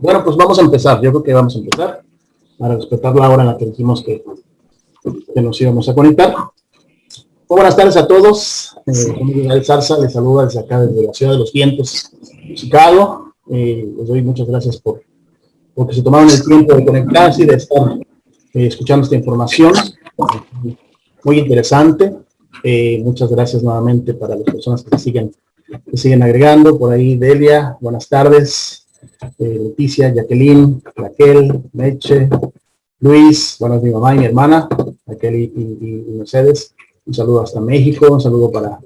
Bueno, pues vamos a empezar. Yo creo que vamos a empezar para respetar la hora en la que dijimos que, que nos íbamos a conectar. buenas tardes a todos. Eh, el Zarza les saluda desde acá, desde la Ciudad de los Vientos, Chicago. Eh, les doy muchas gracias por porque se tomaron el tiempo de conectarse y de estar eh, escuchando esta información. Muy interesante. Eh, muchas gracias nuevamente para las personas que siguen, que siguen agregando. Por ahí, Delia, buenas tardes. Eh, Leticia, Jacqueline, Raquel, Meche, Luis, bueno, mi mamá y mi hermana, Raquel y, Mercedes. Un saludo hasta México, un saludo para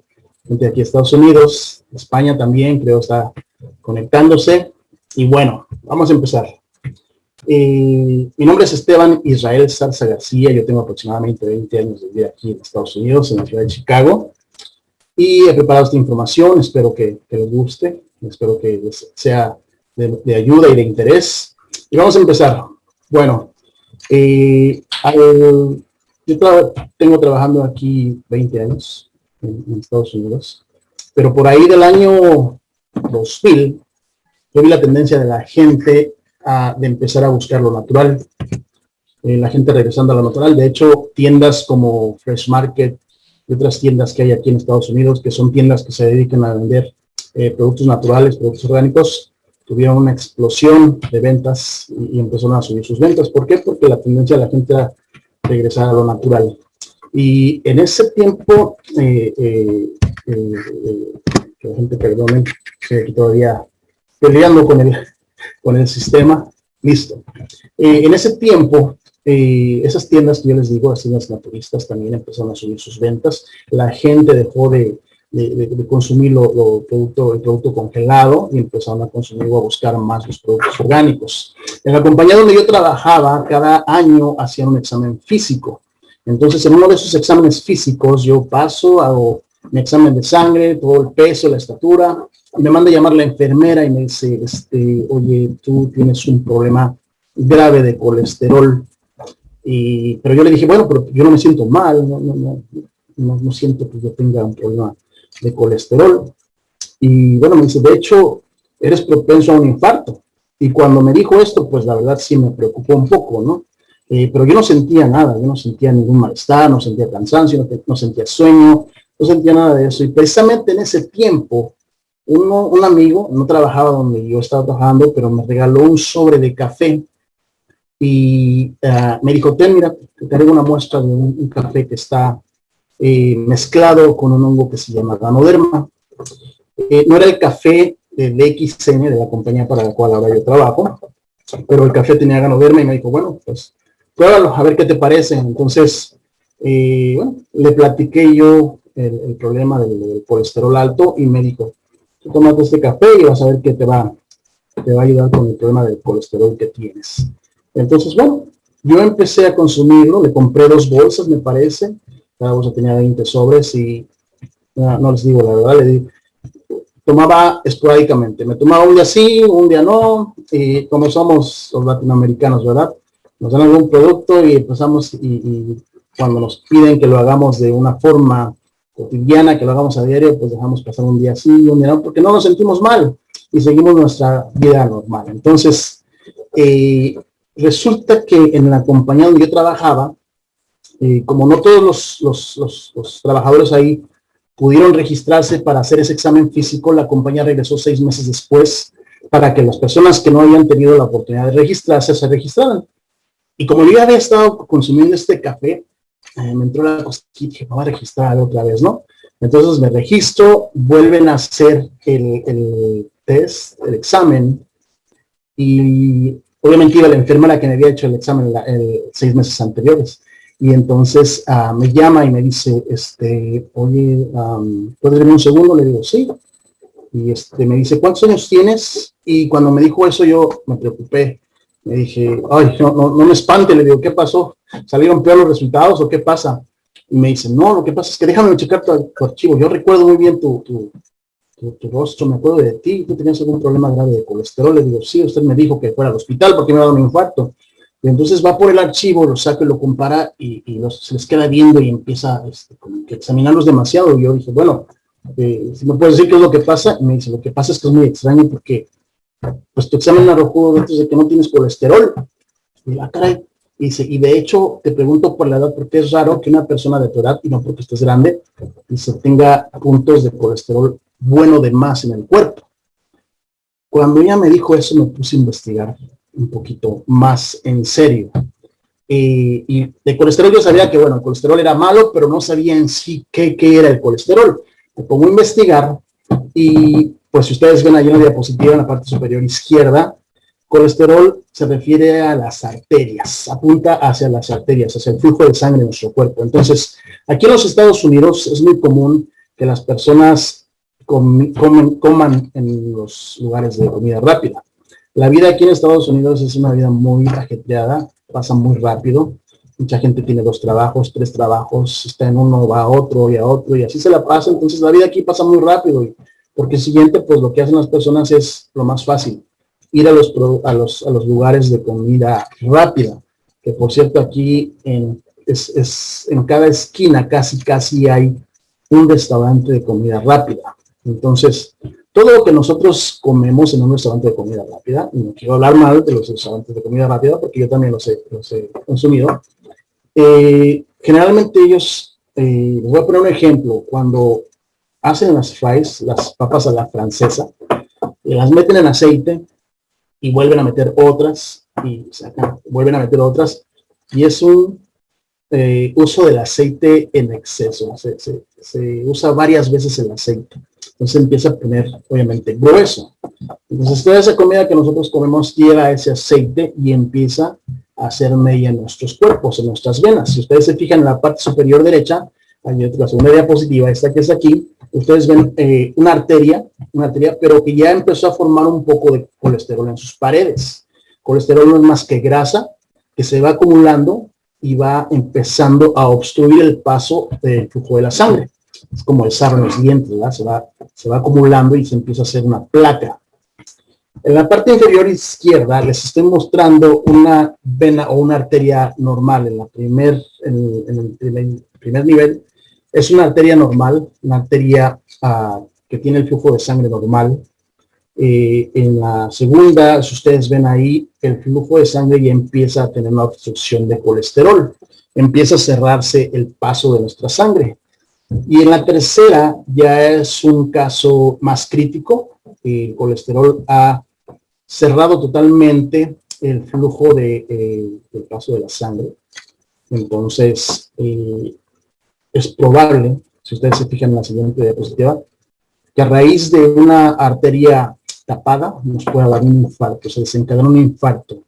gente aquí Estados Unidos, España también, creo está conectándose. Y bueno, vamos a empezar. Eh, mi nombre es Esteban Israel Salsa García, yo tengo aproximadamente 20 años de vida aquí en Estados Unidos, en la ciudad de Chicago, y he preparado esta información, espero que, les guste, espero que les sea de, ayuda y de interés. Y vamos a empezar. Bueno, eh, yo tengo trabajando aquí 20 años en, Estados Unidos, pero por ahí del año 2000, yo vi la tendencia de la gente de empezar a buscar lo natural. Eh, la gente regresando a lo natural. De hecho, tiendas como Fresh Market y otras tiendas que hay aquí en Estados Unidos, que son tiendas que se dedican a vender eh, productos naturales, productos orgánicos, tuvieron una explosión de ventas y, empezaron a subir sus ventas. ¿Por qué? Porque la tendencia de la gente era regresar a lo natural. Y en ese tiempo, eh, que la gente perdone, que todavía peleando con el, con el sistema, listo. Eh, en ese tiempo, eh, esas tiendas yo les digo, las tiendas naturistas también empezaron a subir sus ventas, la gente dejó de, consumir lo, producto, el producto congelado y empezaron a consumir o a buscar más los productos orgánicos. En la compañía donde yo trabajaba, cada año hacían un examen físico. Entonces, en uno de esos exámenes físicos, yo paso, hago mi examen de sangre, todo el peso, la estatura, me manda a llamar la enfermera y me dice, este, oye, tú tienes un problema grave de colesterol. Y, pero yo le dije, bueno, pero yo no me siento mal, no, no, no, no, siento que yo tenga un problema de colesterol. Y bueno, me dice, de hecho, eres propenso a un infarto. Y cuando me dijo esto, pues la verdad sí me preocupó un poco, ¿no? Eh, pero yo no sentía nada, yo no sentía ningún malestar, no sentía cansancio, no sentía sueño, no sentía nada de eso. Y precisamente en ese tiempo, uno, un amigo, no trabajaba donde yo estaba trabajando, pero me regaló un sobre de café y uh, me dijo, ten, mira, te traigo una muestra de un, café que está eh, mezclado con un hongo que se llama ganoderma. Eh, no era el café de DXN, de la compañía para la cual ahora yo trabajo, pero el café tenía ganoderma y me dijo, bueno, pues pruébalo, a ver qué te parece. Entonces, bueno, le platiqué yo el, problema del, colesterol alto y me dijo, tú este café y vas a ver que te va, te va a ayudar con el problema del colesterol que tienes. Entonces, bueno, yo empecé a consumirlo, le compré dos bolsas, me parece, cada bolsa tenía 20 sobres y no, les digo la verdad, tomaba esporádicamente, me tomaba un día sí, un día no, y como somos los latinoamericanos, ¿verdad? Nos dan algún producto y empezamos, y, y cuando nos piden que lo hagamos de una forma cotidiana, que lo hagamos a diario, pues dejamos pasar un día así, un día no, porque no nos sentimos mal y seguimos nuestra vida normal. Entonces, eh, resulta que en la compañía donde yo trabajaba, eh, como no todos los, los, trabajadores ahí pudieron registrarse para hacer ese examen físico, la compañía regresó seis meses después para que las personas que no habían tenido la oportunidad de registrarse se registraran. Y como yo ya había estado consumiendo este café, eh, me entró la cosquilla, me voy a registrar otra vez, ¿no? Entonces me registro, vuelven a hacer el, test, el examen, y obviamente iba la enfermera que me había hecho el examen seis meses anteriores. Y entonces ah, me llama y me dice, este, oye, ¿puedes venir un segundo? Le digo, sí. Y este, me dice, ¿cuántos años tienes? Y cuando me dijo eso yo me preocupé. Me dije, ay, no, no, no me espante. Le digo, ¿qué pasó? ¿Salieron peor los resultados o qué pasa? Y me dice, no, lo que pasa es que déjame checar tu, archivo. Yo recuerdo muy bien tu, tu, tu, rostro, me acuerdo de ti. ¿Tú tenías algún problema grave de colesterol? Le digo, sí, usted me dijo que fuera al hospital porque me ha dado un infarto. Y entonces va por el archivo, lo saca y lo compara y, se les queda viendo y empieza este, que examinarlos demasiado. Y yo dije, bueno, eh, si me puedes decir qué es lo que pasa, y me dice, lo que pasa es que es muy extraño porque pues tu examen arrojó datos de que no tienes colesterol. Y la ah, caray, Dice, y de hecho, te pregunto por la edad, porque es raro que una persona de tu edad, y no porque estés grande, se tenga puntos de colesterol bueno de más en el cuerpo. Cuando ella me dijo eso, me puse a investigar un poquito más en serio. y de colesterol yo sabía que, bueno, el colesterol era malo, pero no sabía en sí qué, qué era el colesterol. Me pongo a investigar y, pues, si ustedes ven ahí una diapositiva en la parte superior izquierda, Colesterol se refiere a las arterias, apunta hacia las arterias, hacia el flujo de sangre en nuestro cuerpo. Entonces, aquí en los Estados Unidos es muy común que las personas coman en los lugares de comida rápida. La vida aquí en Estados Unidos es una vida muy ajetreada, pasa muy rápido. Mucha gente tiene dos trabajos, tres trabajos, está en uno, va a otro y a otro, y así se la pasa. Entonces la vida aquí pasa muy rápido, porque siguiente, pues lo que hacen las personas es lo más fácil ir a los, a los, a los lugares de comida rápida, que por cierto aquí en, es, en cada esquina casi casi hay un restaurante de comida rápida. Entonces, todo lo que nosotros comemos en un restaurante de comida rápida, y no quiero hablar mal de los restaurantes de comida rápida porque yo también los he, los he consumido, eh, generalmente ellos, eh, les voy a poner un ejemplo, cuando hacen las fries, las papas a la francesa, las meten en aceite, y vuelven a meter otras y sacan, vuelven a meter otras y es un eh, uso del aceite en exceso, se, usa varias veces el aceite, entonces empieza a poner obviamente grueso. Entonces toda esa comida que nosotros comemos lleva ese aceite y empieza a hacer media en nuestros cuerpos, en nuestras venas. Si ustedes se fijan en la parte superior derecha, la segunda diapositiva, esta que es aquí, ustedes ven eh, una arteria, una arteria, pero que ya empezó a formar un poco de colesterol en sus paredes. Colesterol no es más que grasa que se va acumulando y va empezando a obstruir el paso del flujo de la sangre. Es como el sarro en los dientes, ¿verdad? Se va, acumulando y se empieza a hacer una placa. En la parte inferior izquierda les estoy mostrando una vena o una arteria normal en, el primer nivel es una arteria normal, una arteria ah, que tiene el flujo de sangre normal. Eh, en la segunda, si ustedes ven ahí, el flujo de sangre ya empieza a tener una obstrucción de colesterol. Empieza a cerrarse el paso de nuestra sangre. Y en la tercera ya es un caso más crítico. El colesterol ha cerrado totalmente el flujo de, eh, del paso de la sangre. Entonces, eh, es probable, si ustedes se fijan en la siguiente diapositiva, que a raíz de una arteria tapada nos pueda dar un infarto, se desencadena un infarto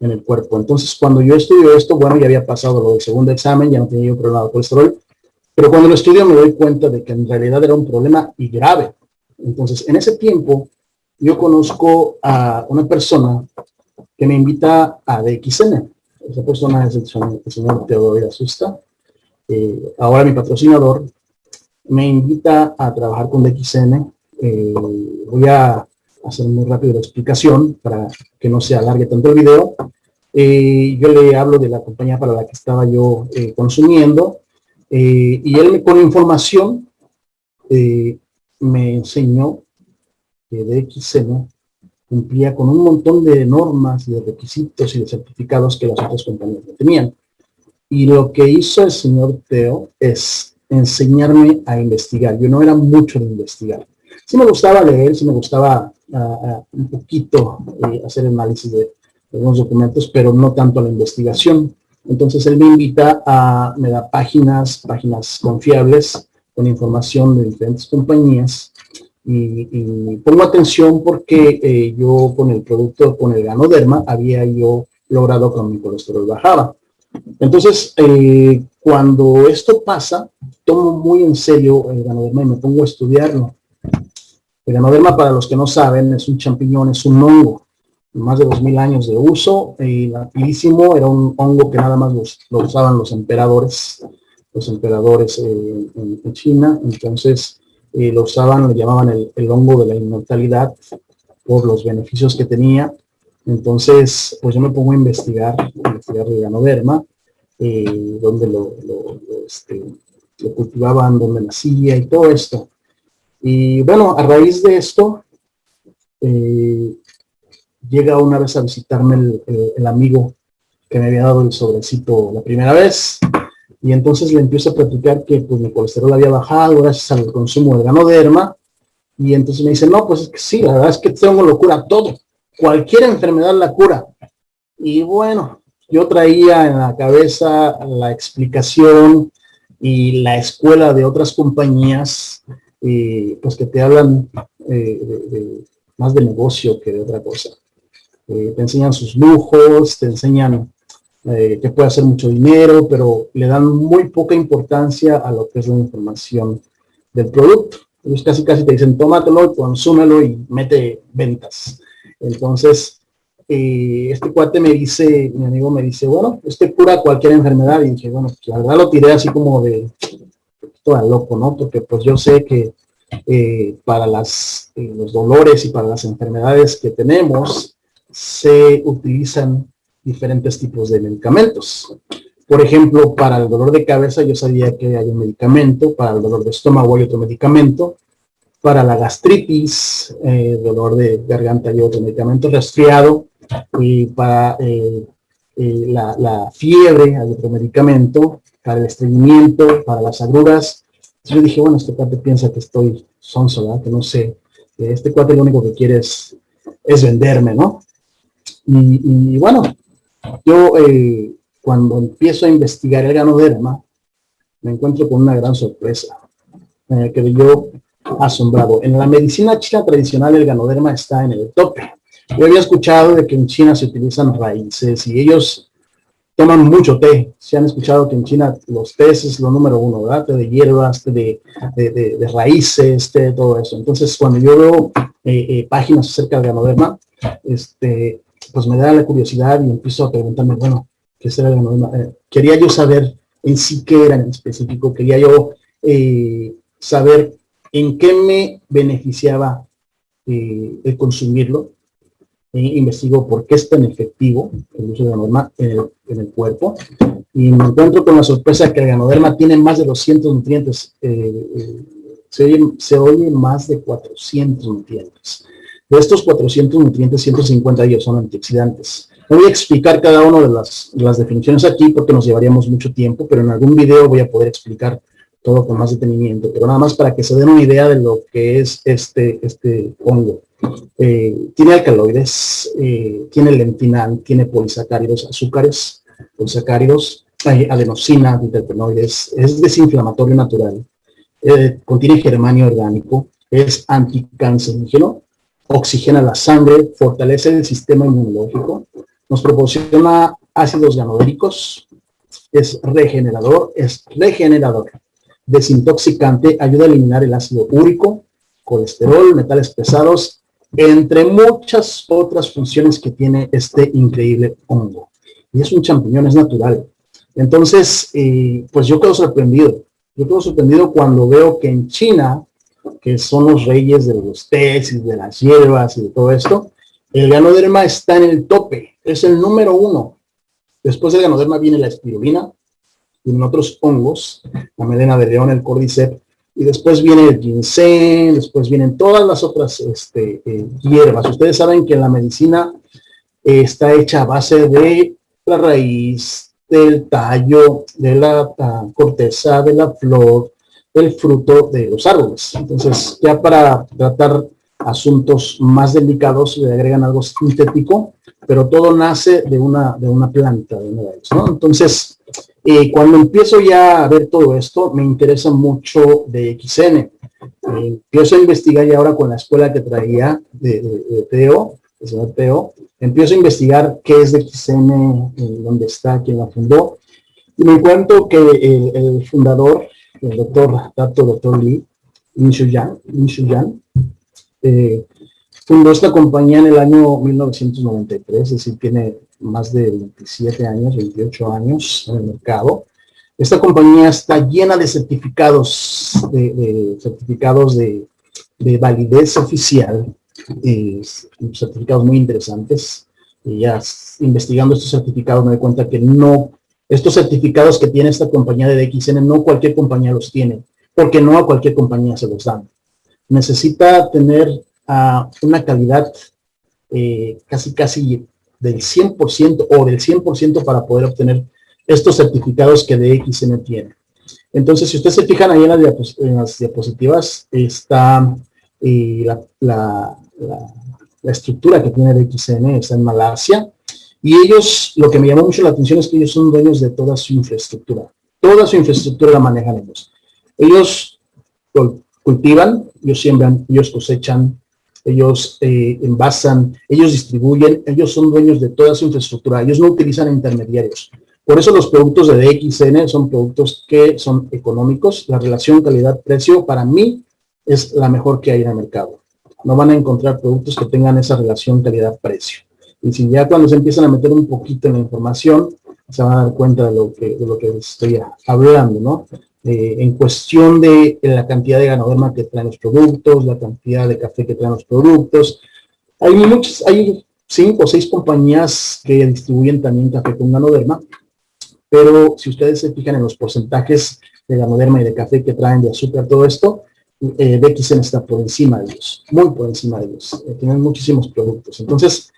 en el cuerpo. Entonces, cuando yo estudio esto, bueno, ya había pasado lo del segundo examen, ya no tenía yo problema de colesterol, pero cuando lo estudio me doy cuenta de que en realidad era un problema y grave. Entonces, en ese tiempo, yo conozco a una persona que me invita a DXN. Esa persona es el señor, Teodoro Asusta. Eh, ahora mi patrocinador, me invita a trabajar con DXN. Eh, voy a hacer muy rápido la explicación para que no se alargue tanto el video. Eh, yo le hablo de la compañía para la que estaba yo consumiendo y él con información me enseñó que DXN cumplía con un montón de normas de requisitos y de certificados que las otras compañías no tenían. Y lo que hizo el señor Teo es enseñarme a investigar. Yo no era mucho de investigar. Sí me gustaba leer, sí me gustaba ah, ah, un poquito eh, hacer análisis de, algunos documentos, pero no tanto la investigación. Entonces él me invita a, me da páginas, páginas confiables con información de diferentes compañías y, pongo atención porque eh, yo con el producto, con el ganoderma, había yo logrado que mi colesterol bajaba. Entonces, eh, cuando esto pasa, tomo muy en serio el ganoderma y me pongo a estudiarlo. El ganoderma, para los que no saben, es un champiñón, es un hongo. Más de 2000 años de uso y rapidísimo. Era un hongo que nada más lo usaban los emperadores, los emperadores eh, en, China. Entonces, eh, lo usaban, lo llamaban el, hongo de la inmortalidad por los beneficios que tenía entonces, pues yo me pongo a investigar, a investigar el ganoderma, eh, lo, este, lo, cultivaban, dónde nacía y todo esto. Y bueno, a raíz de esto, eh, llega una vez a visitarme el, amigo que me había dado el sobrecito la primera vez, y entonces le empiezo a platicar que pues mi colesterol había bajado gracias al consumo de ganoderma, y entonces me dice, no, pues es que sí, la verdad es que tengo locura todo, cualquier enfermedad la cura. Y bueno, yo traía en la cabeza la explicación y la escuela de otras compañías, y pues que te hablan eh, más de negocio que de otra cosa. Eh, te enseñan sus lujos, te enseñan eh, que puede hacer mucho dinero, pero le dan muy poca importancia a lo que es la información del producto. Ellos casi casi te dicen, tómatelo, consúmelo y mete ventas. Entonces, eh, este cuate me dice, mi amigo me dice, bueno, este cura cualquier enfermedad. Y dije, bueno, la verdad lo tiré así como de, toda loco, ¿no? Porque pues yo sé que eh, para las, los dolores y para las enfermedades que tenemos, se utilizan diferentes tipos de medicamentos. Por ejemplo, para el dolor de cabeza yo sabía que hay un medicamento, para el dolor de estómago hay otro medicamento, para la gastritis, eh, dolor de garganta hay otro medicamento, resfriado, y para la, la, fiebre hay otro medicamento, para el estreñimiento, para las agruras, yo dije, bueno, este cuate piensa que estoy sonso. Que no sé. Este cuate lo único que quiere es, venderme, ¿no? Y, bueno, yo eh, cuando empiezo a investigar el ganoderma, me encuentro con una gran sorpresa. Eh, que yo asombrado. En la medicina china tradicional el ganoderma está en el tope. Yo había escuchado de que en China se utilizan raíces y ellos toman mucho té. Se han escuchado que en China los tés es lo número uno, ¿verdad? Té de hierbas, té de, de, raíces, té de todo eso. Entonces, cuando yo veo eh, eh, páginas acerca del ganoderma, este, pues me da la curiosidad y empiezo a preguntarme, bueno, ¿qué será el ganoderma? Eh, quería yo saber en sí qué era en específico, quería yo saber en qué me beneficiaba el consumirlo, investigo por qué es tan efectivo el uso de ganoderma en el, cuerpo y me encuentro con la sorpresa que el ganoderma tiene más de 200 nutrientes, eh, eh, se, oye, más de 400 nutrientes. De estos 400 nutrientes, 150 de ellos son antioxidantes. Voy a explicar cada una de las, las definiciones aquí porque nos llevaríamos mucho tiempo, pero en algún video voy a poder explicar todo con más detenimiento, pero nada más para que se den una idea de lo que es este, este hongo. Eh, tiene alcaloides, eh, tiene lentinal, tiene polisacáridos, azúcares, polisacáridos, hay adenosina, diterpenoides, es desinflamatorio natural, eh, contiene germanio orgánico, es anticancerígeno, oxigena la sangre, fortalece el sistema inmunológico, nos proporciona ácidos ganodéricos, es regenerador, es regenerador desintoxicante, ayuda a eliminar el ácido úrico, colesterol, metales pesados, entre muchas otras funciones que tiene este increíble hongo. Y es un champiñón, es natural. Entonces, eh, pues yo quedo sorprendido. Yo quedo sorprendido cuando veo que en China, que son los reyes de los tés y de las hierbas y de todo esto, el ganoderma está en el tope, es el número uno. Después del ganoderma viene la espirulina, en otros hongos, la melena de león, el cordyceps, y después viene el ginseng, después vienen todas las otras este, eh, hierbas. Ustedes saben que la medicina eh, está hecha a base de la raíz, del tallo, de la corteza, de la flor, del fruto de los árboles. Entonces, ya para tratar asuntos más delicados le agregan algo sintético, pero todo nace de una, de una planta, de una ¿no? Entonces, eh, cuando empiezo ya a ver todo esto, me interesa mucho de XN. Eh, empiezo a investigar ya ahora con la escuela que traía de, de, Teo, el señor Teo, empiezo a investigar qué es de XN, dónde está, quién la fundó, y me encuentro que el, fundador, el doctor, doctor, doctor Lee, Lin Shuyan, eh, fundó esta compañía en el año 1993, es decir, tiene más de 27 años, 28 años en el mercado. Esta compañía está llena de certificados, de, certificados de, validez oficial, certificados muy interesantes. Y ya investigando estos certificados me doy cuenta que no, estos certificados que tiene esta compañía de DXN, no cualquier compañía los tiene, porque no a cualquier compañía se los dan. Necesita tener ah, una calidad eh, casi casi del 100% o del 100% para poder obtener estos certificados que DXN tiene. Entonces, si ustedes se fijan ahí en las, diapositivas, está eh, la, estructura que tiene DXN, está en Malasia, y ellos, lo que me llamó mucho la atención es que ellos son dueños de toda su infraestructura. Toda su infraestructura la manejan ellos. Ellos cultivan, ellos siembran, ellos cosechan, ellos eh, envasan, ellos distribuyen, ellos son dueños de toda su infraestructura, ellos no utilizan intermediarios. Por eso los productos de DXN son productos que son económicos. La relación calidad-precio para mí es la mejor que hay en el mercado. No van a encontrar productos que tengan esa relación calidad-precio. Y si ya cuando se empiezan a meter un poquito en la información, se van a dar cuenta de lo que, de lo que estoy hablando, ¿no? Eh, en cuestión de la cantidad de ganoderma que traen los productos, la cantidad de café que traen los productos. Hay muchos, hay cinco o seis compañías que distribuyen también café con ganoderma pero si ustedes se fijan en los porcentajes de ganoderma y de café que traen de azúcar, todo esto, eh, BXN está por encima de ellos, muy por encima de ellos. Eh, tienen muchísimos productos. Entonces,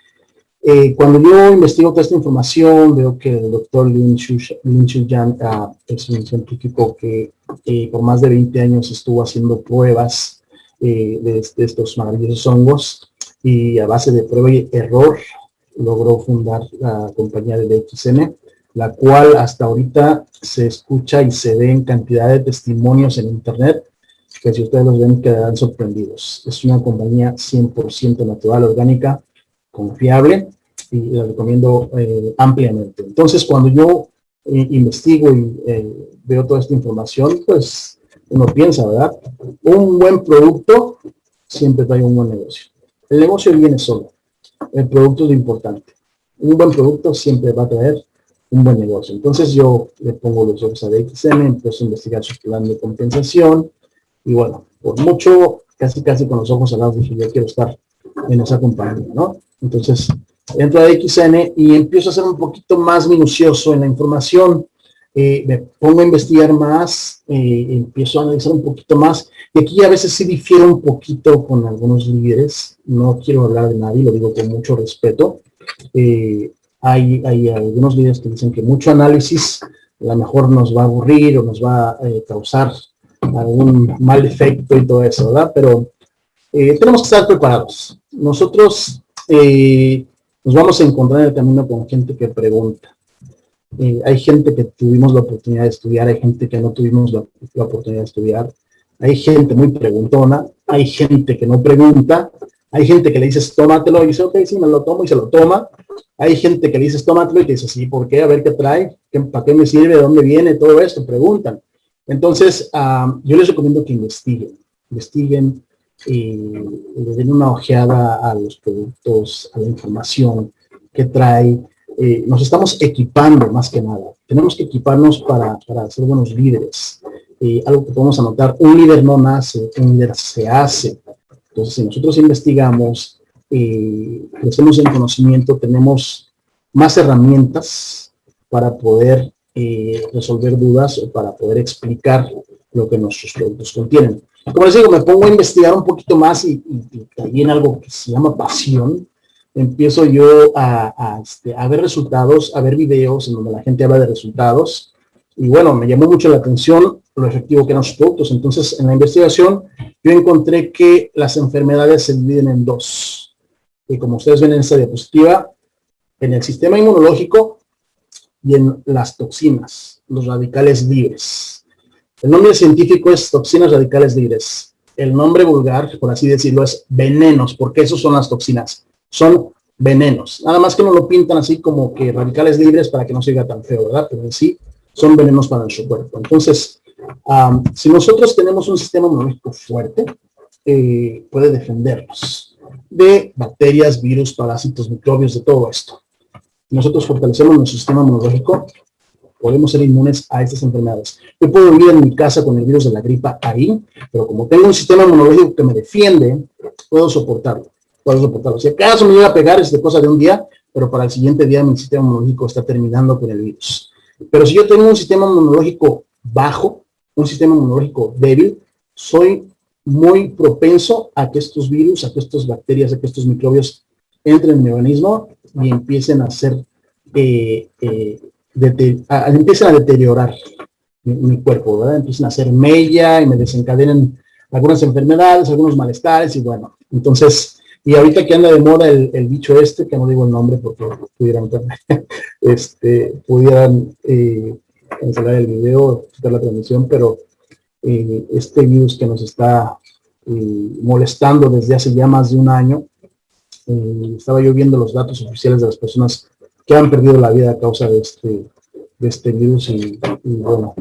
eh, cuando yo investigo toda esta información, veo que el doctor Lin Chuyan uh, es un científico que eh, por más de 20 años estuvo haciendo pruebas de, de, estos maravillosos hongos y a base de prueba y error logró fundar la compañía de BXN la cual hasta ahorita se escucha y se ve en cantidad de testimonios en internet, que si ustedes los ven quedarán sorprendidos. Es una compañía 100% natural, orgánica, confiable, y la recomiendo eh, ampliamente. Entonces, cuando yo eh, investigo y eh, veo toda esta información, pues uno piensa, ¿verdad? Un buen producto siempre trae un buen negocio. El negocio viene solo. El producto es lo importante. Un buen producto siempre va a traer un buen negocio. Entonces yo le pongo los ojos a DXM, empiezo a investigar su plan de compensación y bueno, por mucho, casi casi con los ojos cerrados dije, yo quiero estar en esa compañía, ¿no? Entonces entro a DXN y empiezo a ser un poquito más minucioso en la información, eh, me pongo a investigar más, eh, empiezo a analizar un poquito más, y aquí a veces sí difiero un poquito con algunos líderes, no quiero hablar de nadie, lo digo con mucho respeto, eh, hay, algunos videos que dicen que mucho análisis a lo mejor nos va a aburrir o nos va a causar algún mal efecto y todo eso, ¿verdad? Pero tenemos que estar preparados. Nosotros nos vamos a encontrar en el camino con gente que pregunta. hay gente que tuvimos la oportunidad de estudiar, hay gente que no tuvimos la, oportunidad de estudiar, hay gente muy preguntona, hay gente que no pregunta, hay gente que le dices, tómatelo, y dice, ok, sí, me lo tomo, y se lo toma. Hay gente que le dices, tómatelo, y te dice, sí, ¿por qué? A ver qué trae, ¿para qué me sirve? ¿De dónde viene? Todo esto, preguntan. Entonces, yo les recomiendo que investiguen, investiguen y le den una ojeada a los productos, a la información que trae. Eh, nos estamos equipando más que nada. Tenemos que equiparnos para, para ser buenos líderes. Eh, algo que podemos anotar, un líder no nace, un líder se hace. Entonces, si nosotros investigamos, eh, crecemos en conocimiento, tenemos más herramientas para poder eh, resolver dudas o para poder explicar lo que nuestros productos contienen. Como les digo, me pongo a investigar un poquito más y, también algo que se llama pasión. Empiezo yo a, este, a ver resultados, a ver videos en donde la gente habla de resultados. Y bueno, me llamó mucho la atención lo efectivo que eran sus productos. Entonces, en la investigación, yo encontré que las enfermedades se dividen en dos. Y como ustedes ven en esta diapositiva, en el sistema inmunológico y en las toxinas, los radicales libres. El nombre científico es toxinas radicales libres. El nombre vulgar, por así decirlo, es venenos, porque esos son las toxinas. Son venenos. Nada más que no lo pintan así como que radicales libres para que no se diga tan feo, ¿verdad? Pero en sí son venenos para nuestro cuerpo. Entonces, si nosotros tenemos un sistema inmunológico fuerte, eh, puede defendernos de bacterias, virus, parásitos, microbios, de todo esto. Nosotros fortalecemos nuestro sistema inmunológico, podemos ser inmunes a estas enfermedades. Yo puedo vivir en mi casa con el virus de la gripa ahí, pero como tengo un sistema inmunológico que me defiende, puedo soportarlo. Puedo soportarlo. Si acaso me llega a pegar es de cosa de un día, pero para el siguiente día mi sistema inmunológico está terminando con el virus. Pero si yo tengo un sistema inmunológico bajo, un sistema inmunológico débil, soy muy propenso a que estos virus, a que estas bacterias, a que estos microbios entren en mi organismo y empiecen a hacer, eh, eh, empiecen a deteriorar mi, cuerpo, ¿verdad? Empiecen a hacer mella y me desencadenen algunas enfermedades, algunos malestares y bueno, entonces, y ahorita que anda de moda el, bicho este, que no digo el nombre porque pudieran, este, pudieran eh, cancelar el video, quitar la transmisión, pero eh, este virus que nos está eh, molestando desde hace ya más de un año, estaba yo viendo los datos oficiales de las personas que han perdido la vida a causa de este, de este virus y, bueno,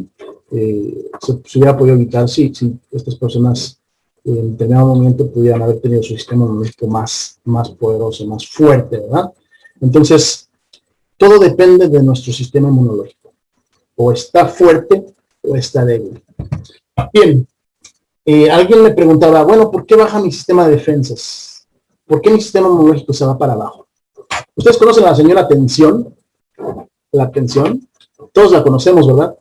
eh, se, hubiera podido evitar si, si estas personas en determinado momento pudieran haber tenido su sistema inmunológico más, más poderoso, más fuerte, ¿verdad? Entonces, todo depende de nuestro sistema inmunológico. O está fuerte o está débil. Bien, eh, alguien me preguntaba, bueno, ¿por qué baja mi sistema de defensas? ¿Por qué mi sistema inmunológico se va para abajo? Ustedes conocen a la señora tensión, la tensión, todos la conocemos, ¿verdad?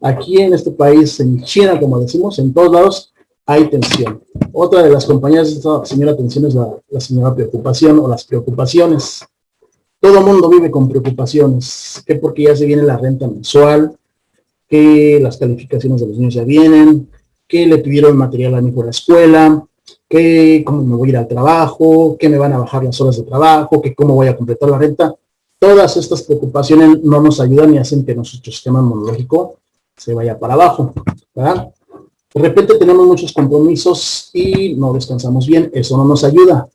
Aquí en este país, en China, como decimos, en todos lados hay tensión. Otra de las compañías de esta señora tensión es la, señora preocupación o las preocupaciones. Todo mundo vive con preocupaciones, que porque ya se viene la renta mensual, que las calificaciones de los niños ya vienen, que le pidieron material a mi hijo la escuela, que cómo me voy a ir al trabajo, que me van a bajar las horas de trabajo, que cómo voy a completar la renta. Todas estas preocupaciones no nos ayudan y hacen que nuestro sistema inmunológico se vaya para abajo. De repente tenemos muchos compromisos y no descansamos bien, eso no nos ayuda.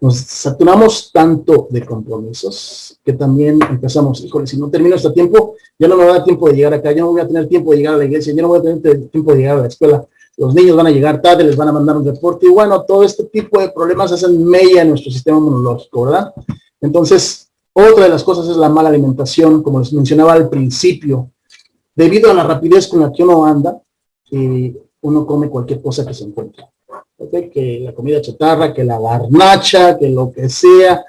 Nos saturamos tanto de compromisos que también empezamos, híjole, si no termino este tiempo, ya no me va a dar tiempo de llegar acá, ya no voy a tener tiempo de llegar a la iglesia, ya no voy a tener tiempo de llegar a la escuela, los niños van a llegar tarde, les van a mandar un reporte, y bueno, todo este tipo de problemas hacen mella en nuestro sistema inmunológico, ¿verdad? Entonces, otra de las cosas es la mala alimentación, como les mencionaba al principio. Debido a la rapidez con la que uno anda, eh, uno come cualquier cosa que se encuentre. Que la comida chatarra, que la garnacha, que lo que sea,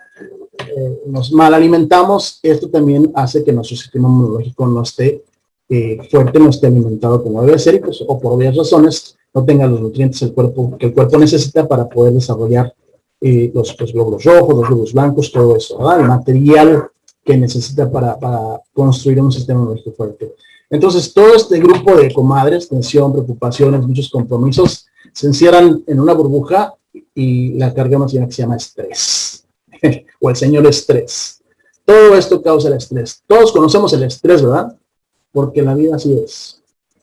eh, nos mal alimentamos, esto también hace que nuestro sistema inmunológico no esté eh, fuerte, no esté alimentado como debe ser, pues, o por obvias razones, no tenga los nutrientes el cuerpo, que el cuerpo necesita para poder desarrollar eh, los, glóbulos rojos, los glóbulos blancos, todo eso, ¿verdad? El material que necesita para, construir un sistema inmunológico fuerte. Entonces, todo este grupo de comadres, tensión, preocupaciones, muchos compromisos, se encierran en una burbuja y la carga más que se llama estrés, o el señor estrés. Todo esto causa el estrés. Todos conocemos el estrés, ¿verdad? Porque la vida así es.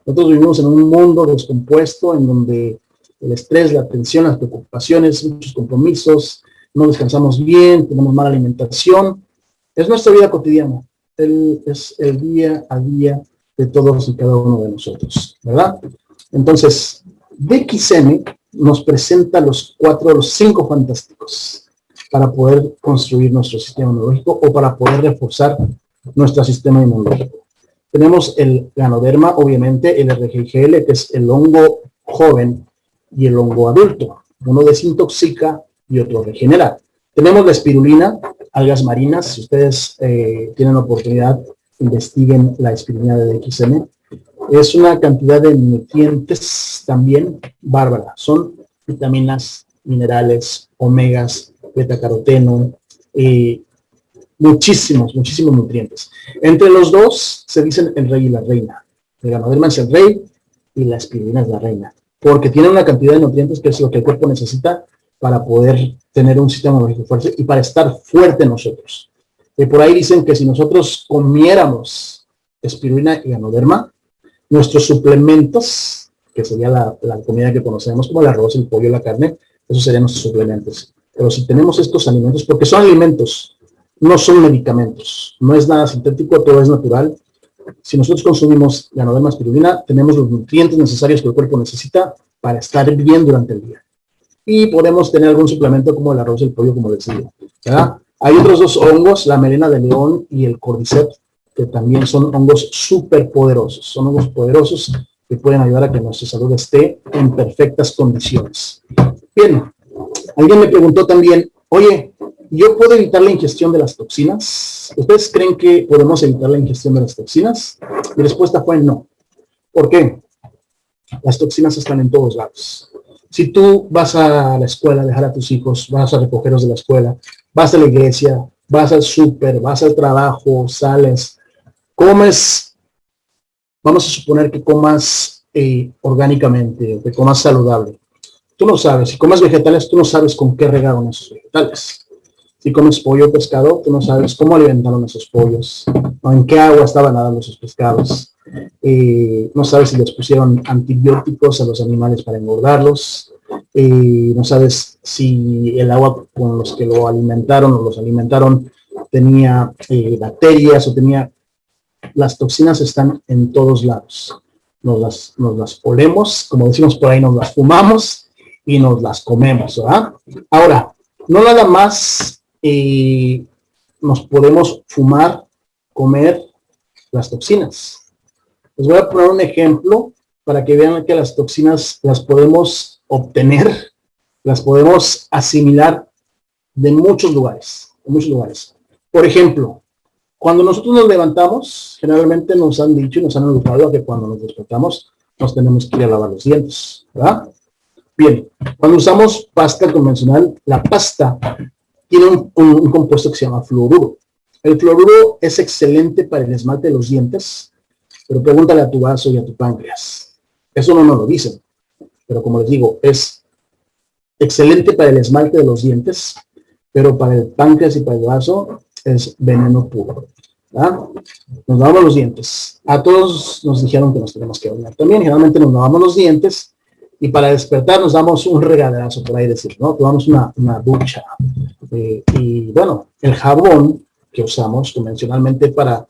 Nosotros vivimos en un mundo descompuesto en donde el estrés, la tensión, las preocupaciones, muchos compromisos, no descansamos bien, tenemos mala alimentación. Es nuestra vida cotidiana, es el día a día de todos y cada uno de nosotros, ¿verdad? Entonces, DXM nos presenta los cuatro, los cinco fantásticos para poder construir nuestro sistema inmunológico o para poder reforzar nuestro sistema inmunológico. Tenemos el ganoderma, obviamente, el RGGL, que es el hongo joven y el hongo adulto. Uno desintoxica y otro regenera. Tenemos la espirulina, algas marinas. Si ustedes eh, tienen oportunidad, investiguen la espirulina de DXM. Es una cantidad de nutrientes también bárbara. Son vitaminas, minerales, omegas, beta-caroteno, eh, muchísimos, muchísimos nutrientes. Entre los dos se dicen el rey y la reina. El ganoderma es el rey y la espirulina es la reina porque tiene una cantidad de nutrientes que es lo que el cuerpo necesita para poder tener un sistema inmunológico fuerte y para estar fuerte nosotros. Y por ahí dicen que si nosotros comiéramos espirulina y anoderma, nuestros suplementos, que sería la, comida que conocemos como el arroz, el pollo, la carne, esos serían nuestros suplementos. Pero si tenemos estos alimentos, porque son alimentos, no son medicamentos, no es nada sintético, todo es natural, si nosotros consumimos ganoderma espirulina, tenemos los nutrientes necesarios que el cuerpo necesita para estar bien durante el día. Y podemos tener algún suplemento como el arroz y el pollo, como les digo. Hay otros dos hongos, la melena de león y el cordyceps, que también son hongos súper poderosos. Son hongos poderosos que pueden ayudar a que nuestra salud esté en perfectas condiciones. Bien, alguien me preguntó también, oye, ¿Yo puedo evitar la ingestión de las toxinas? ¿Ustedes creen que podemos evitar la ingestión de las toxinas? Mi respuesta fue no. ¿Por qué? Las toxinas están en todos lados. Si tú vas a la escuela a dejar a tus hijos, vas a recogerlos de la escuela, vas a la iglesia, vas al súper, vas al trabajo, sales, comes, vamos a suponer que comas eh, orgánicamente, que comas saludable. Tú no sabes, si comes vegetales, tú no sabes con qué regaron esos vegetales. Si comes pollo o pescado, tú no sabes cómo alimentaron esos pollos, o en qué agua estaban nadando esos pescados. Eh, no sabes si les pusieron antibióticos a los animales para engordarlos. Eh, no sabes si el agua con los que lo alimentaron o los alimentaron tenía eh, bacterias o tenía... Las toxinas están en todos lados. Nos las, nos las olemos, como decimos por ahí, nos las fumamos y nos las comemos, ¿verdad? Ahora, no nada más y nos podemos fumar, comer las toxinas. Les voy a poner un ejemplo para que vean que las toxinas las podemos obtener, las podemos asimilar de muchos lugares, muchos lugares. Por ejemplo, cuando nosotros nos levantamos, generalmente nos han dicho y nos han educado que cuando nos despertamos nos tenemos que ir a lavar los dientes, ¿verdad? Bien, cuando usamos pasta convencional, la pasta tiene un, compuesto que se llama fluoruro. El fluoruro es excelente para el esmalte de los dientes, pero pregúntale a tu vaso y a tu páncreas. Eso no nos lo dicen, pero como les digo, es excelente para el esmalte de los dientes, pero para el páncreas y para el vaso es veneno puro. Nos lavamos los dientes. A todos nos dijeron que nos tenemos que bañar. También generalmente nos lavamos los dientes y para despertar nos damos un regaderazo, por ahí decir, ¿no? Tomamos una, una ducha. Eh, y bueno, el jabón que usamos convencionalmente para,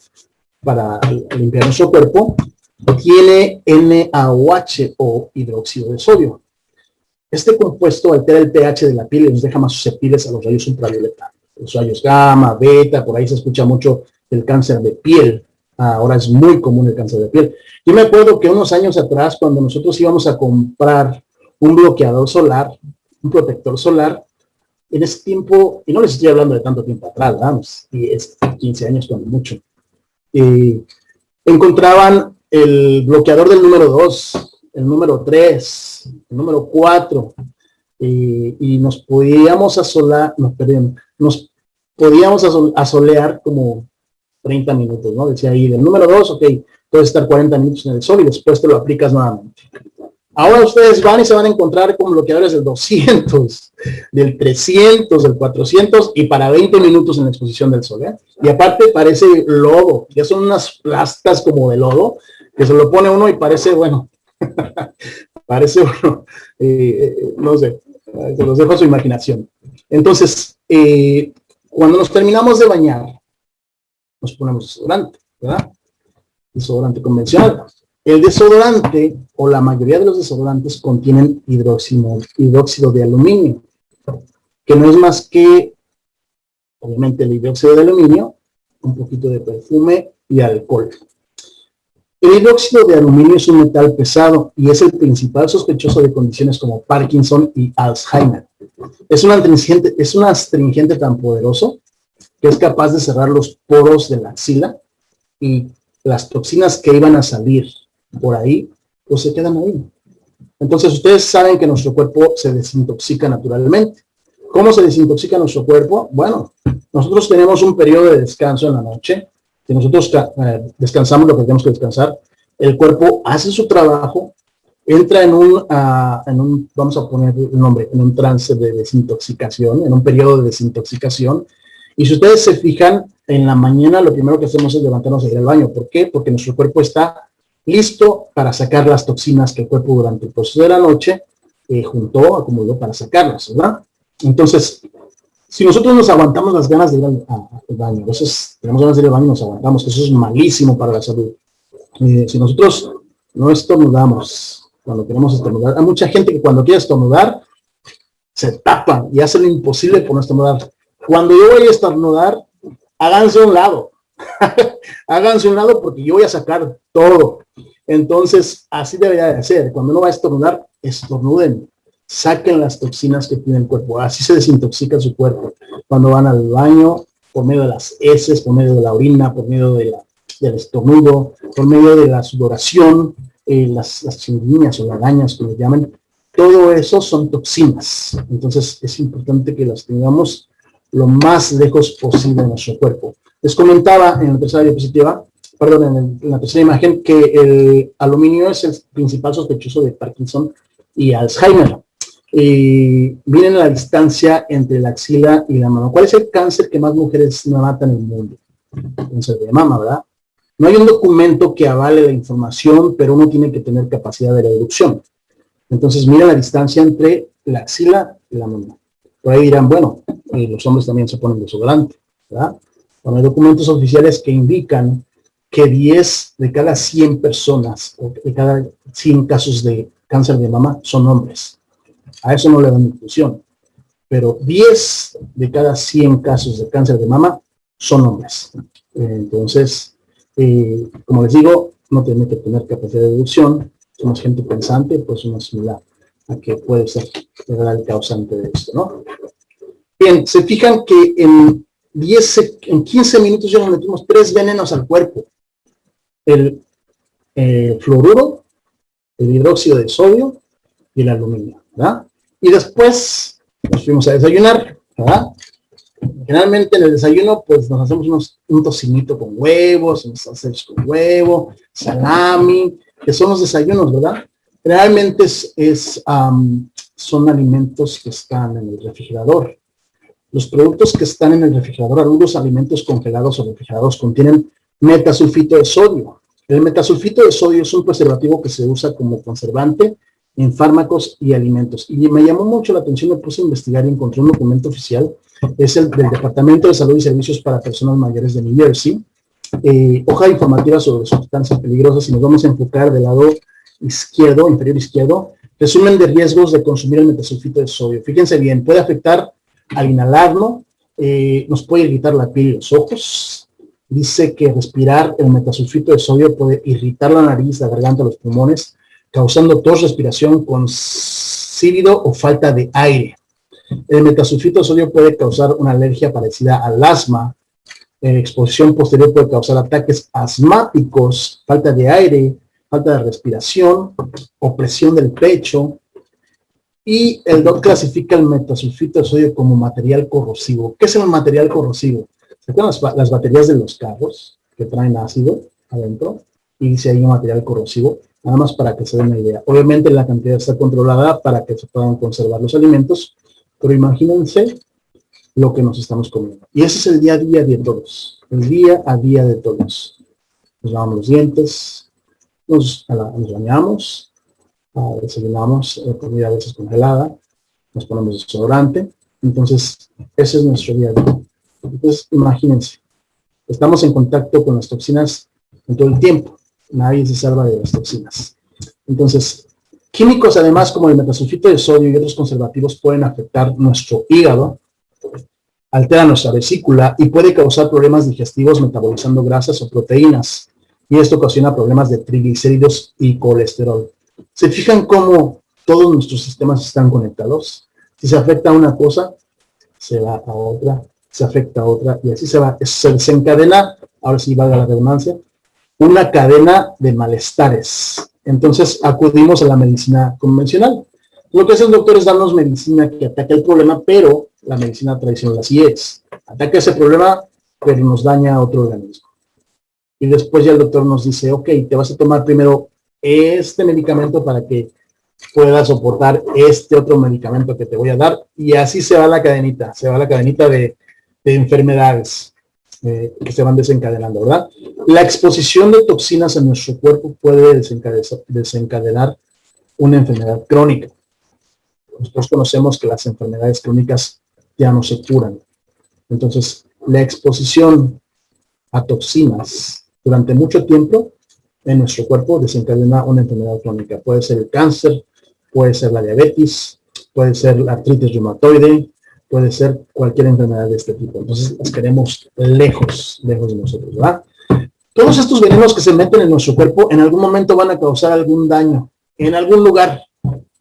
para limpiar nuestro cuerpo tiene NaOH o hidróxido de sodio. Este compuesto altera el pH de la piel y nos deja más susceptibles a los rayos ultravioleta. Los rayos gamma, beta, por ahí se escucha mucho el cáncer de piel. Ahora es muy común el cáncer de piel. Yo me acuerdo que unos años atrás, cuando nosotros íbamos a comprar un bloqueador solar, un protector solar, en ese tiempo, y no les estoy hablando de tanto tiempo atrás, vamos, y es 15 años cuando mucho, eh, encontraban el bloqueador del número 2, el número 3, el número 4, eh, y nos podíamos asolar, nos, perdón, nos podíamos asolear como 30 minutos, ¿no? Decía ahí, del número 2, ok, puedes estar 40 minutos en el sol y después te lo aplicas nuevamente. Ahora ustedes van y se van a encontrar con bloqueadores del 200, del 300, del 400 y para 20 minutos en la exposición del sol. ¿eh? Y aparte parece lodo, ya son unas plastas como de lodo, que se lo pone uno y parece, bueno, parece uno, eh, eh, no sé, se los dejo a su imaginación. Entonces, cuando nos terminamos de bañar, nos ponemos desodorante, ¿verdad? Desodorante convencional. El desodorante, o la mayoría de los desodorantes, contienen hidróxido, hidróxido de aluminio, que no es más que, obviamente, el hidróxido de aluminio, un poquito de perfume y alcohol. El hidróxido de aluminio es un metal pesado y es el principal sospechoso de condiciones como Parkinson y Alzheimer. Es un astringente, es un astringente tan poderoso que es capaz de cerrar los poros de la axila y las toxinas que iban a salir por ahí, pues se quedan ahí. Entonces ustedes saben que nuestro cuerpo se desintoxica naturalmente. ¿Cómo se desintoxica nuestro cuerpo? Bueno, nosotros tenemos un periodo de descanso en la noche, que nosotros eh, descansamos lo que tenemos que descansar, el cuerpo hace su trabajo, entra en un, ah, en un, vamos a poner el nombre, en un trance de desintoxicación, en un periodo de desintoxicación, y si ustedes se fijan, en la mañana lo primero que hacemos es levantarnos a ir al baño. ¿Por qué? Porque nuestro cuerpo está listo para sacar las toxinas que el cuerpo durante el proceso de la noche eh, juntó, acumuló para sacarlas, ¿verdad? Entonces, si nosotros nos aguantamos las ganas de ir al, baño, veces tenemos ganas de ir al baño y nos aguantamos, eso es malísimo para la salud. Eh, si nosotros no estornudamos cuando queremos estornudar, hay mucha gente que cuando quiere estornudar, se tapa y hace lo imposible por no estornudar. Cuando yo voy a estornudar, háganse un lado. háganse un lado porque yo voy a sacar todo. Entonces, así debería de ser. Cuando uno va a estornudar, estornuden. Saquen las toxinas que tiene el cuerpo. Así se desintoxica su cuerpo. Cuando van al baño, por medio de las heces, por medio de la orina, por medio de la, del estornudo, por medio de la sudoración, eh, las, las o lagañas, como llaman, todo eso son toxinas. Entonces, es importante que las tengamos lo más lejos posible de nuestro cuerpo. Les comentaba en la tercera diapositiva, perdón, en, la tercera imagen, que el aluminio es el principal sospechoso de Parkinson y Alzheimer. Y miren la distancia entre la axila y la mano. ¿Cuál es el cáncer que más mujeres matan en el mundo? Cáncer de mama, ¿verdad? No hay un documento que avale la información, pero uno tiene que tener capacidad de reducción. Entonces, mira la distancia entre la axila y la mano. Por ahí dirán, bueno, eh, los hombres también se ponen desodorante, ¿verdad? Bueno, hay documentos oficiales que indican que 10 de cada 100 personas, o de cada 100 casos de cáncer de mama son hombres. A eso no le dan inclusión. Pero 10 de cada 100 casos de cáncer de mama son hombres. Entonces, eh, como les digo, no tiene que tener capacidad de deducción. Somos gente pensante, pues uno similar a que puede ser el causante de esto, ¿no? Bien, se fijan que en 10, en 15 minutos ya nos metimos tres venenos al cuerpo. El eh, fluoruro, el hidróxido de sodio y el aluminio, ¿verdad? Y después nos fuimos a desayunar, ¿verdad? Generalmente en el desayuno, pues nos hacemos unos, un tocinito con huevos, unos salsas con huevo, salami, que son los desayunos, ¿verdad? Realmente es, son alimentos que están en el refrigerador. Los productos que están en el refrigerador, algunos alimentos congelados o refrigerados, contienen metasulfito de sodio. El metasulfito de sodio es un preservativo que se usa como conservante en fármacos y alimentos. Y me llamó mucho la atención, me puse a investigar y encontré un documento oficial, es el del Departamento de Salud y Servicios para Personas Mayores de New Jersey, eh, hoja informativa sobre sustancias peligrosas y nos vamos a enfocar del lado izquierdo, inferior izquierdo, resumen de riesgos de consumir el metasulfito de sodio. Fíjense bien, puede afectar al inhalarlo, eh, nos puede irritar la piel y los ojos. Dice que respirar el metasulfito de sodio puede irritar la nariz, la garganta, los pulmones, causando tos, respiración con sílido o falta de aire. El metasulfito de sodio puede causar una alergia parecida al asma. Eh, exposición posterior puede causar ataques asmáticos, falta de aire, falta de respiración, opresión del pecho, y el DOT clasifica el metasulfito de sodio como material corrosivo. ¿Qué es el material corrosivo? ¿Se acuerdan las, baterías de los carros que traen ácido adentro? Y dice ahí un material corrosivo, nada más para que se den una idea. Obviamente la cantidad está controlada para que se puedan conservar los alimentos, pero imagínense lo que nos estamos comiendo. Y ese es el día a día de todos, el día a día de todos. Nos lavamos los dientes, nos, bañamos, uh, desayunamos eh, comida a veces congelada, nos ponemos desodorante, entonces ese es nuestro día a día. Entonces imagínense, estamos en contacto con las toxinas en todo el tiempo, nadie se salva de las toxinas. Entonces, químicos además como el metasulfito de sodio y otros conservativos pueden afectar nuestro hígado, altera nuestra vesícula y puede causar problemas digestivos metabolizando grasas o proteínas y esto ocasiona problemas de triglicéridos y colesterol. ¿Se fijan cómo todos nuestros sistemas están conectados? Si se afecta a una cosa, se va a otra, se afecta a otra, y así se va, se desencadena, ahora sí valga la redundancia, una cadena de malestares. Entonces acudimos a la medicina convencional. Lo que hace el doctor es darnos medicina que ataca el problema, pero la medicina tradicional así es. Ataca ese problema, pero nos daña a otro organismo y después ya el doctor nos dice, ok, te vas a tomar primero este medicamento para que puedas soportar este otro medicamento que te voy a dar y así se va la cadenita, se va la cadenita de, enfermedades eh, que se van desencadenando, ¿verdad? La exposición de toxinas en nuestro cuerpo puede desencadenar, desencadenar una enfermedad crónica. Nosotros conocemos que las enfermedades crónicas ya no se curan. Entonces, la exposición a toxinas durante mucho tiempo en nuestro cuerpo desencadena una enfermedad crónica. Puede ser el cáncer, puede ser la diabetes, puede ser la artritis reumatoide, puede ser cualquier enfermedad de este tipo. Entonces las queremos lejos, lejos de nosotros, ¿verdad? Todos estos venenos que se meten en nuestro cuerpo en algún momento van a causar algún daño, en algún lugar.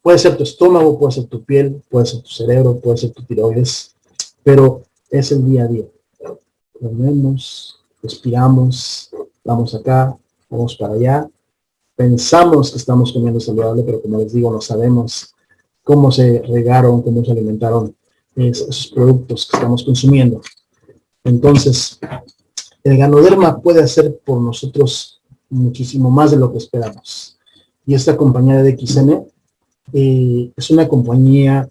Puede ser tu estómago, puede ser tu piel, puede ser tu cerebro, puede ser tu tiroides, pero es el día a día. Comemos, respiramos, vamos acá, vamos para allá. Pensamos que estamos comiendo saludable, pero como les digo, no sabemos cómo se regaron, cómo se alimentaron esos productos que estamos consumiendo. Entonces, el ganoderma puede hacer por nosotros muchísimo más de lo que esperamos. Y esta compañía de XN eh, es una compañía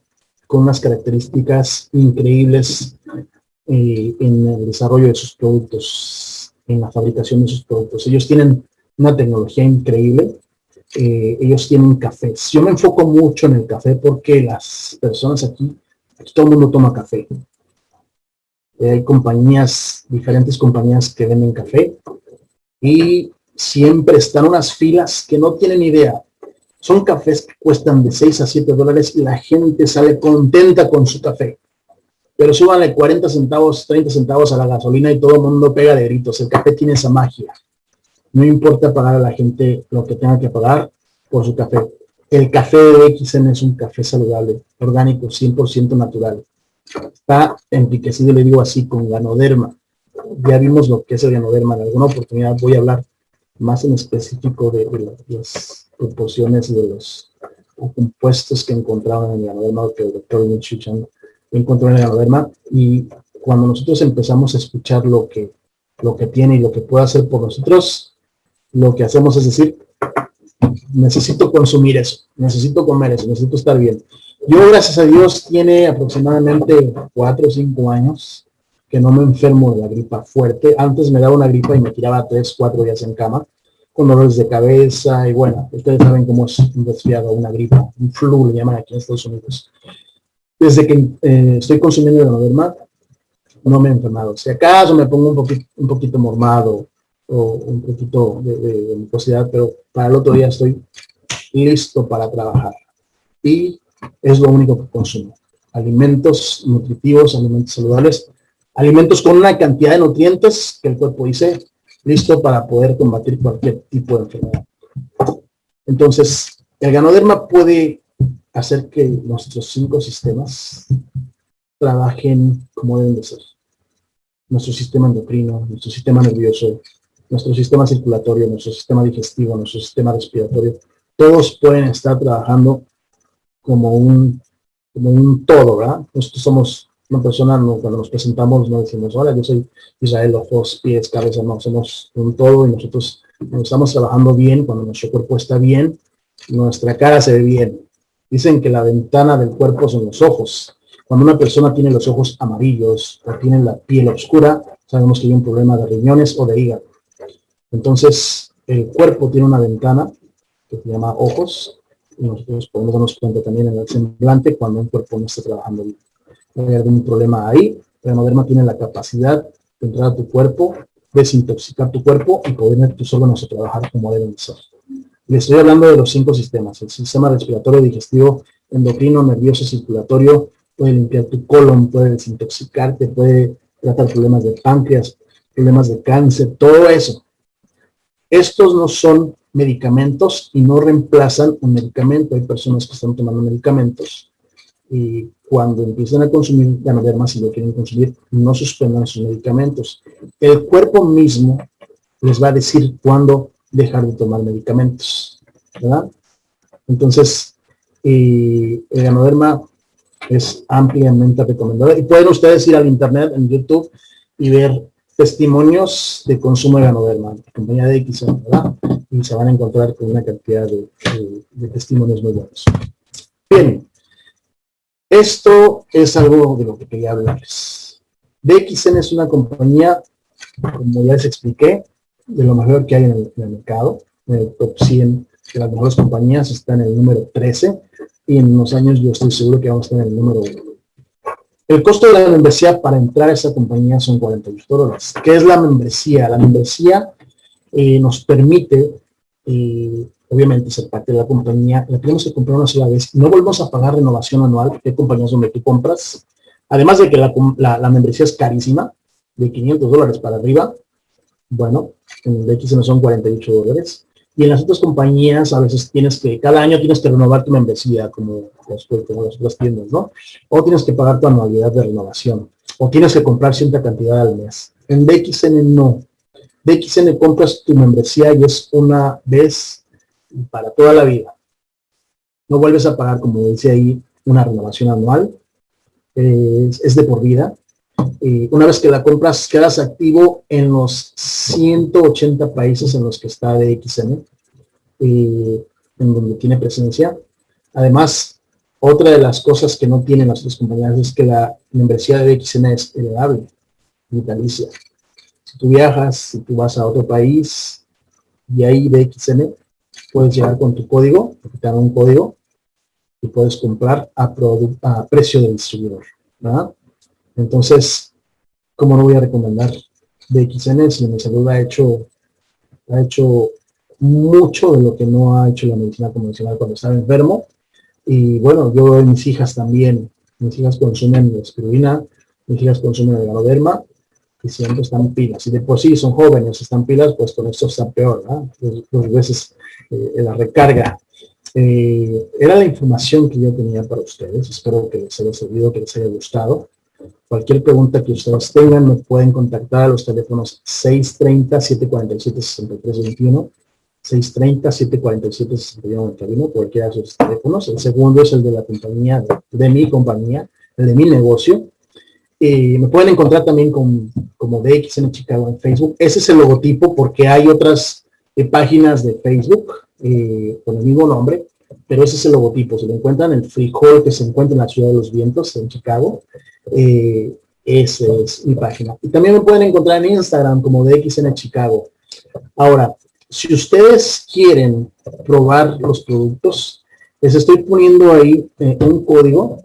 con unas características increíbles eh, en el desarrollo de sus productos, en la fabricación de sus productos. Ellos tienen una tecnología increíble, eh, ellos tienen cafés. Yo me enfoco mucho en el café porque las personas aquí, aquí todo el mundo toma café. hay compañías, diferentes compañías que venden café y siempre están unas filas que no tienen idea. Son cafés que cuestan de 6 a 7 dólares y la gente sale contenta con su café. Pero súbanle 40 centavos, 30 centavos a la gasolina y todo el mundo pega de gritos. El café tiene esa magia. No importa pagar a la gente lo que tenga que pagar por su café. El café de XN es un café saludable, orgánico, 100% natural. Está enriquecido, le digo así, con ganoderma. Ya vimos lo que es el ganoderma. En alguna oportunidad voy a hablar más en específico de, las proporciones de los compuestos que encontraban en el ganoderma que el doctor Michuchan encontró en el ganoderma y cuando nosotros empezamos a escuchar lo que, lo que tiene y lo que puede hacer por nosotros, lo que hacemos es decir, necesito consumir eso, necesito comer eso, necesito estar bien. Yo, gracias a Dios, tiene aproximadamente cuatro o cinco años que no me enfermo de la gripa fuerte. Antes me daba una gripa y me tiraba tres, cuatro días en cama, con dolores de cabeza y bueno, ustedes saben cómo es un resfriado, una gripa, un flu, le llaman aquí en Estados Unidos. Desde que eh, estoy consumiendo el Ganoderma, no me he enfermado. Si acaso me pongo un poquito, un poquito mormado o un poquito de, de, pero para el otro día estoy listo para trabajar. Y es lo único que consumo. Alimentos nutritivos, alimentos saludables, alimentos con una cantidad de nutrientes que el cuerpo dice listo para poder combatir cualquier tipo de enfermedad. Entonces, el ganoderma puede hacer que nuestros cinco sistemas trabajen como deben de ser. Nuestro sistema endocrino, nuestro sistema nervioso, nuestro sistema circulatorio, nuestro sistema digestivo, nuestro sistema respiratorio, todos pueden estar trabajando como un, como un todo, ¿verdad? Nosotros somos una persona, cuando nos presentamos, no decimos, hola, yo soy Israel, ojos, pies, cabeza, no, somos un todo y nosotros cuando estamos trabajando bien, cuando nuestro cuerpo está bien, nuestra cara se ve bien. Dicen que la ventana del cuerpo son los ojos. Cuando una persona tiene los ojos amarillos o tiene la piel oscura, sabemos que hay un problema de riñones o de hígado. Entonces, el cuerpo tiene una ventana que se llama ojos, y nosotros podemos darnos cuenta también en el semblante cuando un cuerpo no está trabajando bien. hay algún problema ahí, el hemaderma tiene la capacidad de entrar a tu cuerpo, desintoxicar tu cuerpo y poder tus órganos a trabajar como deben ser. Le estoy hablando de los cinco sistemas, el sistema respiratorio, digestivo, endocrino, nervioso, circulatorio, puede limpiar tu colon, puede desintoxicarte, puede tratar problemas de páncreas, problemas de cáncer, todo eso. Estos no son medicamentos y no reemplazan un medicamento. Hay personas que están tomando medicamentos y cuando empiezan a consumir ganoderma, si lo quieren consumir, no suspendan sus medicamentos. El cuerpo mismo les va a decir cuándo dejar de tomar medicamentos, ¿verdad? Entonces, el ganoderma es ampliamente recomendado. Y pueden ustedes ir al internet, en YouTube, y ver testimonios de consumo de ganoderma, compañía de X, ¿verdad? Y se van a encontrar con una cantidad de, testimonios muy buenos. Bien, esto es algo de lo que quería hablarles. DXN es una compañía, como ya les expliqué, de lo mejor que hay en el, mercado, en el top 100 de las mejores compañías, está en el número 13, y en unos años yo estoy seguro que vamos a estar en el número 1. El costo de la membresía para entrar a esa compañía son 48 dólares. ¿Qué es la membresía? La membresía eh, nos permite, eh, obviamente, ser parte de la compañía. La tenemos que comprar una sola vez. No volvemos a pagar renovación anual. Hay compañías donde tú compras. Además de que la, la, membresía es carísima, de 500 dólares para arriba. Bueno, en el XN son 48 dólares. Y en las otras compañías a veces tienes que, cada año tienes que renovar tu membresía como, las otras tiendas, ¿no? O tienes que pagar tu anualidad de renovación. O tienes que comprar cierta cantidad al mes. En DXN no. DXN compras tu membresía y es una vez para toda la vida. No vuelves a pagar, como dice ahí, una renovación anual. eh, es, de por vida. Y una vez que la compras, quedas activo en los 180 países en los que está DXN, en donde tiene presencia. Además, otra de las cosas que no tienen las otras compañías es que la membresía de DXN es elevable, vitalicia. Si tú viajas, si tú vas a otro país y ahí DXN, puedes llegar con tu código, te un código y puedes comprar a, a precio del distribuidor. Entonces, ¿cómo no voy a recomendar DXN si mi salud ha hecho, ha hecho mucho de lo que no ha hecho la medicina convencional cuando estaba enfermo? Y bueno, yo mis hijas también, mis hijas consumen espirulina, mis hijas consumen el ganoderma y siempre están pilas. Y de por sí son jóvenes, están pilas, pues con esto está peor, ¿no? Dos, veces eh, la recarga eh, era la información que yo tenía para ustedes. Espero que les haya servido, que les haya gustado. Cualquier pregunta que ustedes tengan, me pueden contactar a los teléfonos 630-747-6321, 630-747-6191, cualquiera de esos teléfonos. El segundo es el de la compañía, de, mi compañía, el de mi negocio. y me pueden encontrar también con, como DXN Chicago en Facebook. Ese es el logotipo porque hay otras eh, páginas de Facebook eh, con el mismo nombre, pero ese es el logotipo. Se lo encuentran en el frijol que se encuentra en la Ciudad de los Vientos, en Chicago. Eh, esa es mi página. Y también me pueden encontrar en Instagram como DXN Chicago. Ahora, si ustedes quieren probar los productos, les estoy poniendo ahí eh, un código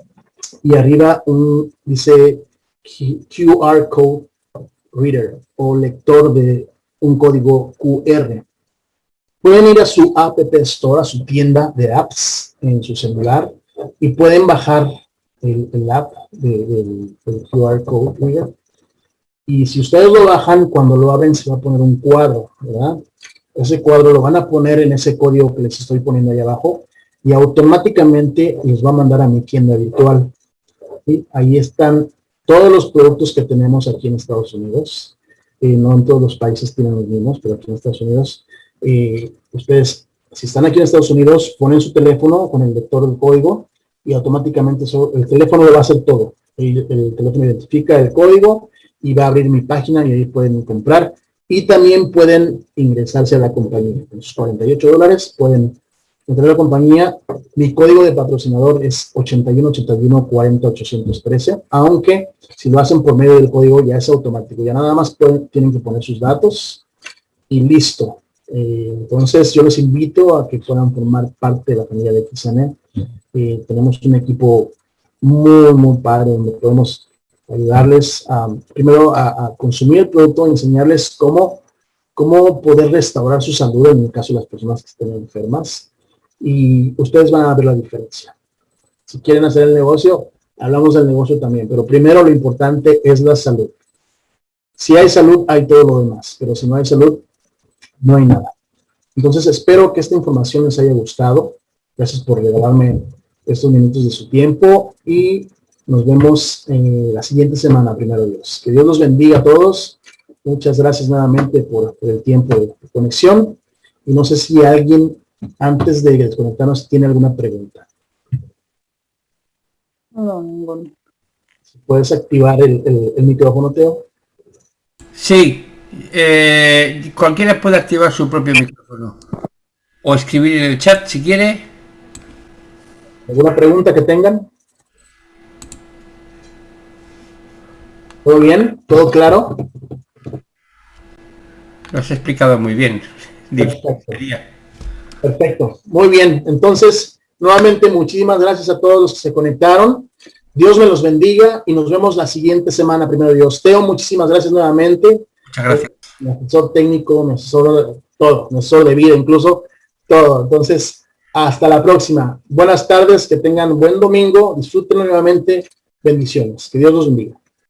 y arriba un, dice QR Code Reader o lector de un código QR. Pueden ir a su App Store, a su tienda de apps en su celular y pueden bajar el, app del QR Code Y si ustedes lo bajan, cuando lo abren se va a poner un cuadro, ¿verdad? Ese cuadro lo van a poner en ese código que les estoy poniendo ahí abajo y automáticamente les va a mandar a mi tienda virtual. y Ahí están todos los productos que tenemos aquí en Estados Unidos. Eh, no en todos los países tienen los mismos, pero aquí en Estados Unidos eh, ustedes, si están aquí en Estados Unidos, ponen su teléfono con el lector del código y automáticamente el teléfono le va a hacer todo. El, teléfono identifica el código y va a abrir mi página y ahí pueden comprar. Y también pueden ingresarse a la compañía. Con sus 48 dólares pueden entrar a la compañía. Mi código de patrocinador es 8181 40813, aunque si lo hacen por medio del código ya es automático. Ya nada más tienen que poner sus datos y listo. Eh, entonces yo los invito a que puedan formar parte de la familia de XN. Eh, tenemos un equipo muy, muy padre donde podemos ayudarles a, primero a, consumir el producto, enseñarles cómo, cómo poder restaurar su salud en el caso de las personas que estén enfermas. Y ustedes van a ver la diferencia. Si quieren hacer el negocio, hablamos del negocio también, pero primero lo importante es la salud. Si hay salud, hay todo lo demás, pero si no hay salud, no hay nada. Entonces espero que esta información les haya gustado. Gracias por regalarme estos minutos de su tiempo y nos vemos en la siguiente semana, primero Dios. Que Dios los bendiga a todos. Muchas gracias nuevamente por, el tiempo de, conexión. Y no sé si alguien, antes de desconectarnos, tiene alguna pregunta. No, ninguno. ¿Puedes activar el, el micrófono, Teo? Sí, eh, cualquiera puede activar su propio micrófono o escribir en el chat si quiere. ¿Alguna pregunta que tengan? ¿Todo bien? ¿Todo claro? Lo has explicado muy bien. Perfecto. Perfecto. Muy bien. Entonces, nuevamente, muchísimas gracias a todos los que se conectaron. Dios me los bendiga y nos vemos la siguiente semana, primero Dios. Teo, muchísimas gracias nuevamente. Muchas gracias. Técnico, todo, mi asesor de vida incluso, todo. Entonces, hasta la próxima. Buenas tardes, que tengan buen domingo, disfruten nuevamente, bendiciones. Que Dios los bendiga.